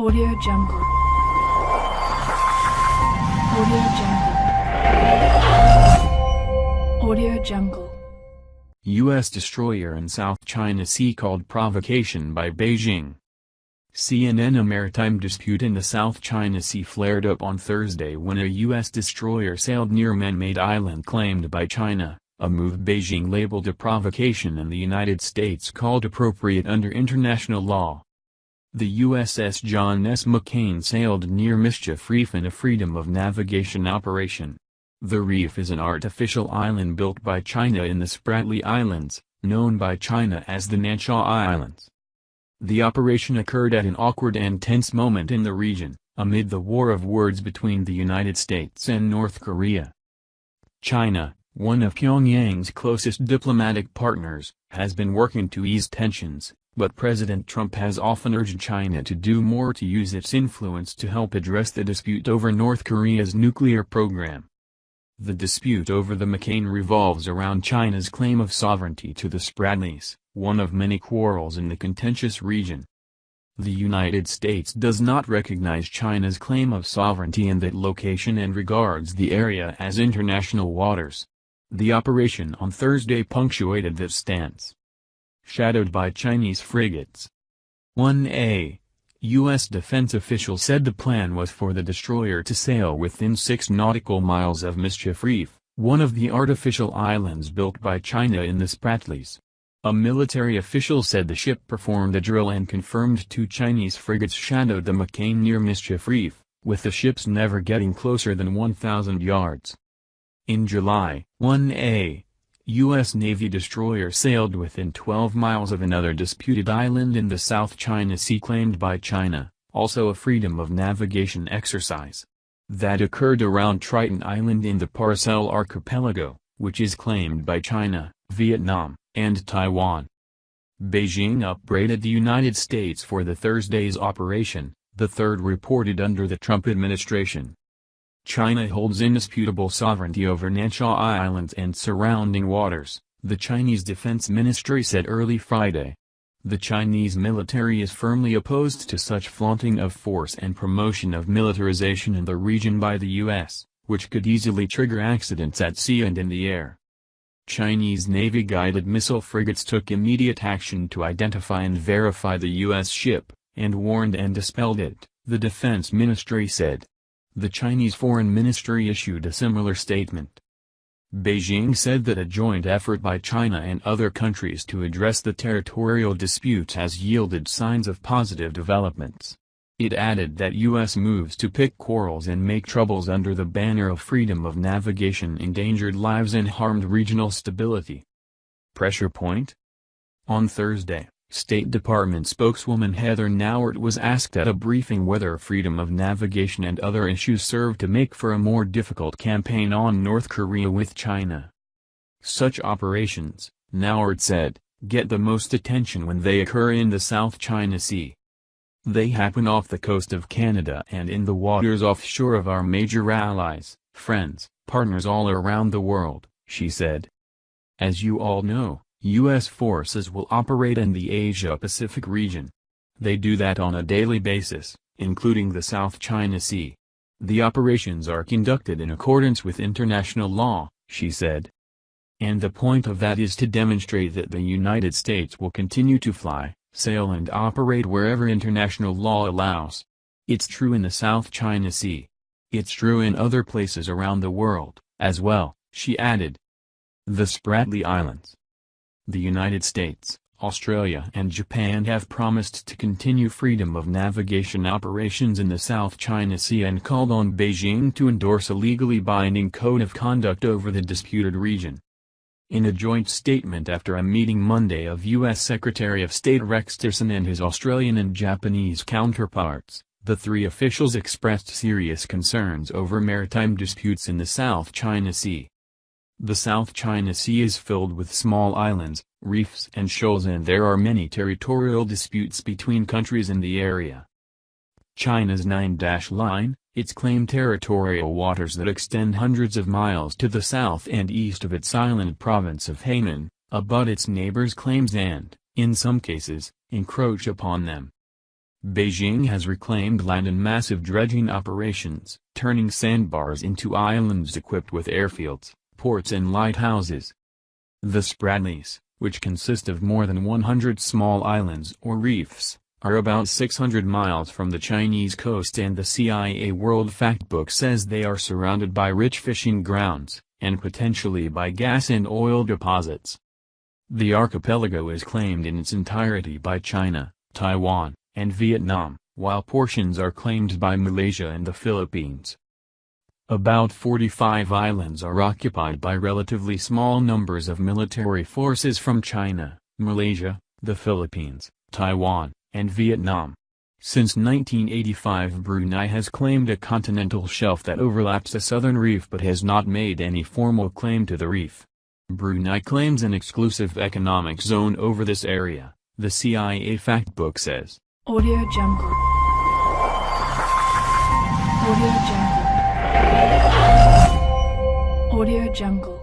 Audio Jungle. Audio Jungle. Audio Jungle. U.S. destroyer in South China Sea called provocation by Beijing. CNN A maritime dispute in the South China Sea flared up on Thursday when a U.S. destroyer sailed near man-made island claimed by China, a move Beijing labeled a provocation and the United States called appropriate under international law. The USS John S. McCain sailed near Mischief Reef in a freedom of navigation operation. The reef is an artificial island built by China in the Spratly Islands, known by China as the Nansha Islands. The operation occurred at an awkward and tense moment in the region, amid the war of words between the United States and North Korea. China, one of Pyongyang's closest diplomatic partners, has been working to ease tensions, but President Trump has often urged China to do more to use its influence to help address the dispute over North Korea's nuclear program. The dispute over the McCain revolves around China's claim of sovereignty to the Spratlys, one of many quarrels in the contentious region. The United States does not recognize China's claim of sovereignty in that location and regards the area as international waters. The operation on Thursday punctuated this stance shadowed by Chinese frigates. 1A. U.S. defense officials said the plan was for the destroyer to sail within six nautical miles of Mischief Reef, one of the artificial islands built by China in the Spratlys. A military official said the ship performed a drill and confirmed two Chinese frigates shadowed the McCain near Mischief Reef, with the ships never getting closer than 1,000 yards. In July, 1A, U.S. Navy destroyer sailed within 12 miles of another disputed island in the South China Sea claimed by China, also a freedom of navigation exercise. That occurred around Triton Island in the Paracel Archipelago, which is claimed by China, Vietnam, and Taiwan. Beijing upbraided the United States for the Thursday's operation, the third reported under the Trump administration. China holds indisputable sovereignty over Nansha Islands and surrounding waters, the Chinese Defense Ministry said early Friday. The Chinese military is firmly opposed to such flaunting of force and promotion of militarization in the region by the U.S., which could easily trigger accidents at sea and in the air. Chinese Navy-guided missile frigates took immediate action to identify and verify the U.S. ship, and warned and dispelled it, the Defense Ministry said. The Chinese Foreign Ministry issued a similar statement. Beijing said that a joint effort by China and other countries to address the territorial dispute has yielded signs of positive developments. It added that U.S. moves to pick quarrels and make troubles under the banner of freedom of navigation endangered lives and harmed regional stability. Pressure point? On Thursday, State Department spokeswoman Heather Nauert was asked at a briefing whether freedom of navigation and other issues serve to make for a more difficult campaign on North Korea with China. Such operations, Nauert said, get the most attention when they occur in the South China Sea. They happen off the coast of Canada and in the waters offshore of our major allies, friends, partners all around the world, she said. As you all know, U.S. forces will operate in the Asia-Pacific region. They do that on a daily basis, including the South China Sea. The operations are conducted in accordance with international law, she said. And the point of that is to demonstrate that the United States will continue to fly, sail and operate wherever international law allows. It's true in the South China Sea. It's true in other places around the world, as well, she added. The Spratly Islands the United States, Australia and Japan have promised to continue freedom of navigation operations in the South China Sea and called on Beijing to endorse a legally binding code of conduct over the disputed region. In a joint statement after a meeting Monday of U.S. Secretary of State Rex Tillerson and his Australian and Japanese counterparts, the three officials expressed serious concerns over maritime disputes in the South China Sea. The South China Sea is filled with small islands, reefs and shoals and there are many territorial disputes between countries in the area. China's Nine-Dash Line, its claimed territorial waters that extend hundreds of miles to the south and east of its island province of Hainan, abut its neighbors' claims and, in some cases, encroach upon them. Beijing has reclaimed land in massive dredging operations, turning sandbars into islands equipped with airfields, ports and lighthouses. The Spratlys, which consist of more than 100 small islands or reefs, are about 600 miles from the Chinese coast and the CIA World Factbook says they are surrounded by rich fishing grounds, and potentially by gas and oil deposits. The archipelago is claimed in its entirety by China, Taiwan, and Vietnam, while portions are claimed by Malaysia and the Philippines. About 45 islands are occupied by relatively small numbers of military forces from China, Malaysia, the Philippines, Taiwan, and Vietnam. Since 1985 Brunei has claimed a continental shelf that overlaps the southern reef but has not made any formal claim to the reef. Brunei claims an exclusive economic zone over this area, the CIA Factbook says. Audio Jungle. Audio Jungle. Audio Jungle.